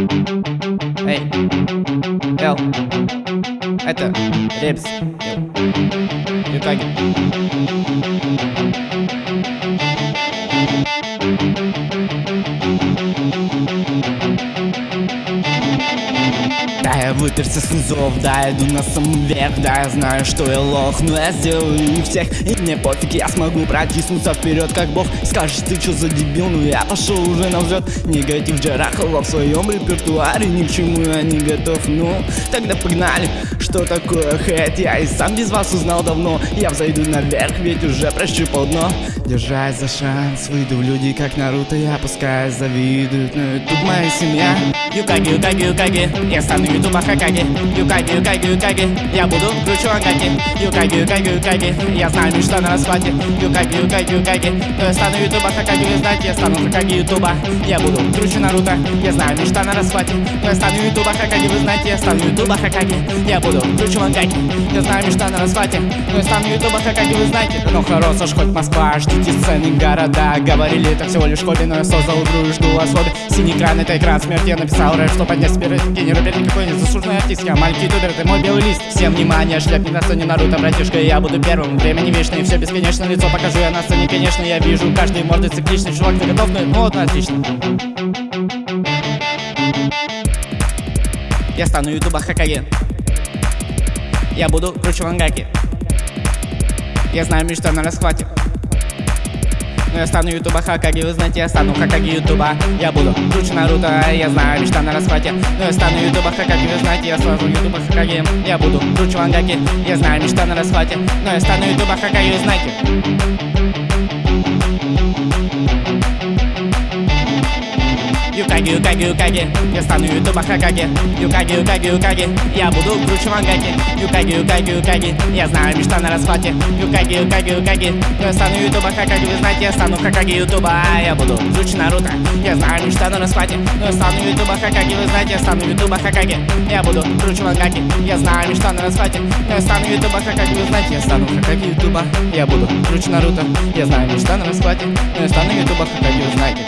Эй, Эл, это Ребс, Юкаги. Да, я выперся с низов, да, я иду на самый верх Да, я знаю, что я лох, но я сделаю их всех. И мне пофиг, я смогу протиснуться вперед, как бог. Скажешь, ты что за дебил, ну я пошел уже на взлет Негатив Джарахова в своем репертуаре Ни к чему я не готов, ну Тогда погнали, что такое хэт Я и сам без вас узнал давно. Я взойду наверх, ведь уже прощупал дно. Держась за шанс, выйду в люди, как Наруто Я пускай завидуют, но тут моя семья. Юкаги, Юкаги, Юкаги Я стану ютуба Хакаги Юкаги, Юкаги, Юкаги Я буду круче Акаги Юкаги, Юкаги, Юкаги Я знаю мечта на расхвате Юкаги, Юкаги, Юкаги Но я стану ютуба Хакаги Вы знаете, я стану Хакаги ютуба Я буду круче Наруто. Я знаю мечта на расхвате Но я стану ютуба Хакаги Вы знаете, я стану ютуба Хакаги Я буду круче Мангаки Я знаю мечта на расхвате Но я стану ютуба Хакаги Вы знаете Ну хорош, аж хоть Москва Ждите сцены города. Говорили это всего лишь хобби Но я создал игру и жду вас Синий экран это экран смерти. Я написал рэп, что поднять себе рейтинги Не рэпер не заслуженный артист. Я маленький ютубер, это мой белый лист. Всем внимание, шляп не на сцене Наруто, братишка Я буду первым, время не вечное Все бесконечно, лицо покажу я на сцене. Конечно, я вижу каждый морды цикличный. Чувак, ты готов? Ну, вот, отлично. Я стану ютуба Хакаге Я буду круче Мангаки Я знаю мечта на расхвате но я стану ютуба Хакаги, вы знаете, я стану Хакаги ютуба. Я буду круче Наруто, я знаю, мечта на расхвате. Но я стану ютуба Хакаги, вы знаете, я стану ютуба Хакаги. Я буду круче Мангаки, я знаю, мечта на расхвате. Но я стану ютуба Хакаги, вы знаете Юкаги, Юкаги, Юкаги. Я стану ютуба Хакаги. Юкаги, Юкаги, Юкаги. Я буду круче Мангаки Юкаги, Юкаги, Юкаги. Я знаю мечта на расхвате. Юкаги, Юкаги, Юкаги. Я стану ютуба Хакаги. Вы знаете, я стану Хакаги ютуба. Я буду круче Наруто. Я знаю мечта на расхвате. Я стану ютуба Хакаги. Вы знаете, я стану ютуба Хакаги. Я буду круче Мангаки Я знаю мечта на расхвате. Я стану ютуба Хакаги. Вы знаете, я стану Хакаги ютуба. Я буду круче Наруто. Я знаю мечта на расхвате. Я стану ютуба Хакаги. Вы знаете